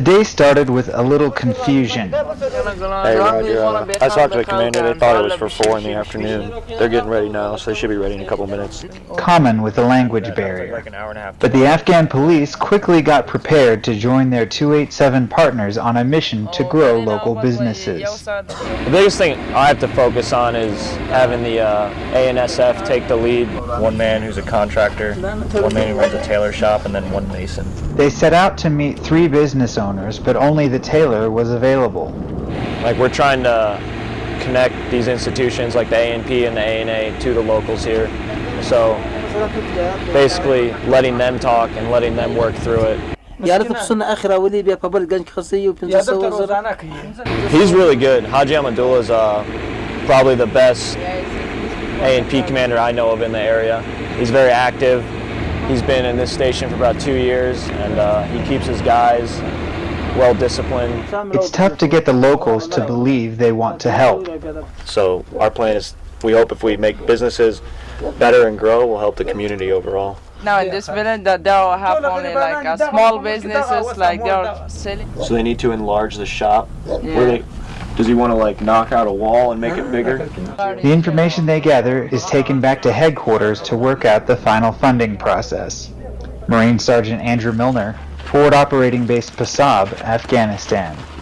The day started with a little confusion. Hey Roger, uh, I talked to the commander, they thought it was for 4 in the afternoon. They're getting ready now, so they should be ready in a couple minutes. Common with the language barrier. Like an hour and a half. But the Afghan police quickly got prepared to join their 287 partners on a mission to grow local businesses. The biggest thing I have to focus on is having the uh, ANSF take the lead. One man who's a contractor, one man who runs a tailor shop, and then one mason. They set out to meet three business owners, owners, but only the tailor was available. Like we're trying to connect these institutions like the ANP and the ANA to the locals here. So basically letting them talk and letting them work through it. He's really good. Haji Amadullah is uh, probably the best ANP commander I know of in the area. He's very active. He's been in this station for about two years, and uh, he keeps his guys well disciplined. It's tough to get the locals to believe they want to help. So our plan is, we hope if we make businesses better and grow, we'll help the community overall. Now in this village that they'll have only like a small businesses like they're selling. So they need to enlarge the shop. Where they, does he want to like knock out a wall and make it bigger? The information they gather is taken back to headquarters to work out the final funding process. Marine Sergeant Andrew Milner, Forward Operating Base Pasab, Afghanistan.